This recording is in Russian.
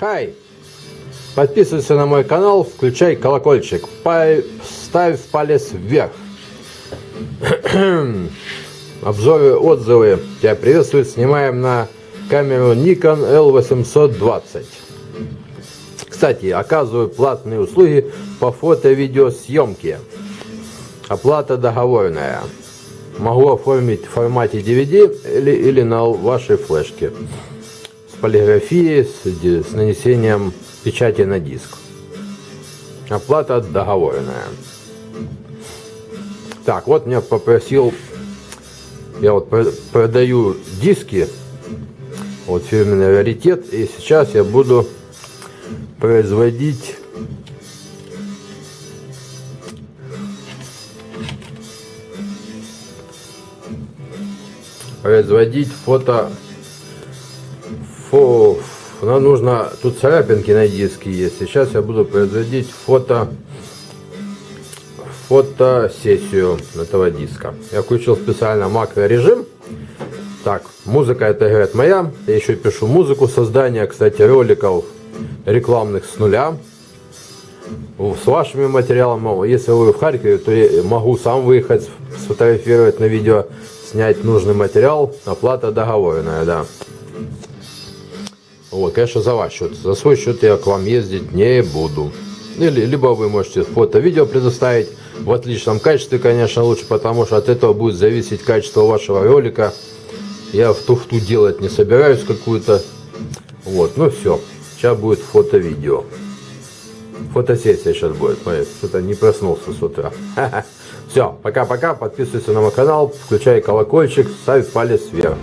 Хай! Подписывайся на мой канал, включай колокольчик, ставь палец вверх. Обзоры, отзывы тебя приветствуют. Снимаем на камеру Nikon L820. Кстати, оказываю платные услуги по фото-видеосъемке. Оплата договорная. Могу оформить в формате DVD или, или на вашей флешке. С полиграфией, с, с нанесением печати на диск. Оплата договорная. Так, вот меня попросил, я вот про- продаю диски, вот фирменный раритет, и сейчас я буду производить производить фото фо нам нужно тут царапинки на диске есть сейчас я буду производить фото фотосессию этого диска я включил специально макрорежим так музыка это играет моя я еще пишу музыку создания кстати роликов рекламных с нуля с вашими материалами. Если вы в Харькове, то я могу сам выехать, сфотографировать на видео, снять нужный материал. Оплата договорная, да. Вот, конечно, за ваш счет. За свой счет я к вам ездить не буду. Или, либо вы можете фото-видео предоставить в отличном качестве, конечно, лучше, потому что от этого будет зависеть качество вашего ролика. Я в туфту делать не собираюсь какую-то. Вот, ну все. Сейчас будет фото-видео. Фотосессия сейчас будет. Что-то не проснулся с утра. Все, пока-пока. Подписывайся на мой канал, включай колокольчик, ставь палец вверх.